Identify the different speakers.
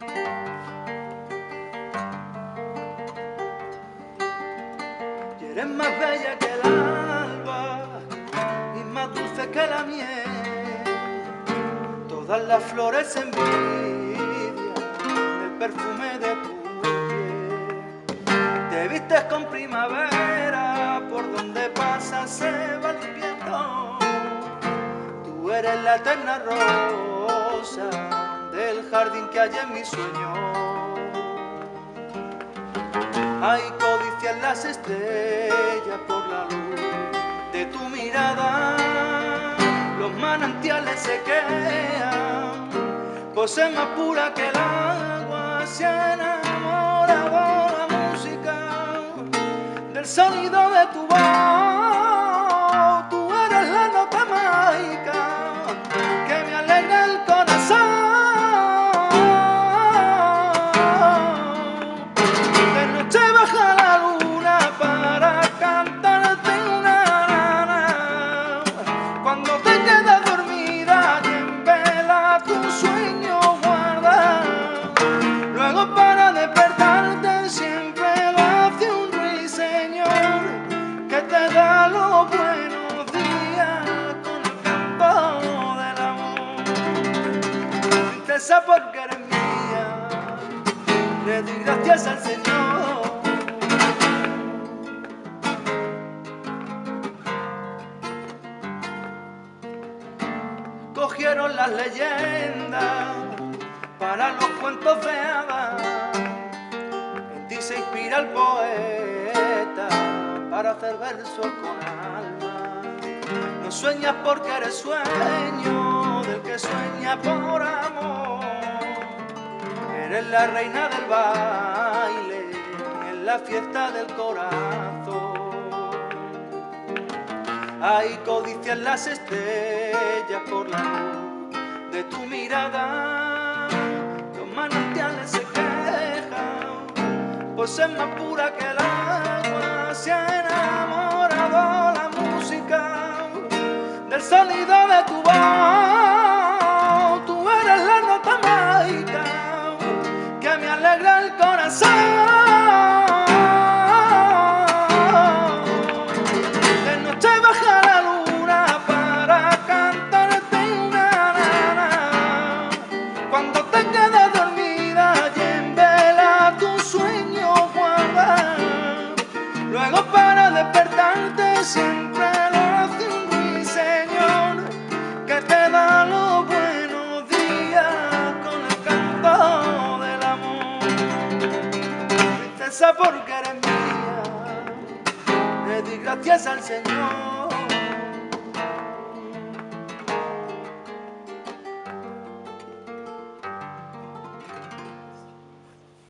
Speaker 1: Y eres más bella que el alba y más dulce que la miel. Todas las flores envidian el perfume de tu piel. Te vistes con primavera, por donde pasa se va limpiando. Tú eres la eterna rosa del jardín que hay en mi sueño. Hay codicias las estrellas por la luz de tu mirada. Los manantiales se quedan, más pura que el agua. Se ha enamorado la música del sonido de tu voz. Princesa porque eres mía, le doy gracias al Señor. Cogieron las leyendas para los cuentos de hadas. En ti se inspira el poeta para hacer versos con alma. No sueñas porque eres sueño del que sueña por amor. Eres la reina del baile en la fiesta del corazón. Hay codicias las estrellas por la luz de tu mirada. Los manantiales se quejan, pues es más pura que el agua. Se ha enamorado la música del sonido de tu voz. Siempre lo hace un ruiseñor que te da los buenos días con el canto del amor. Princesa porque eres mía, le di gracias al Señor.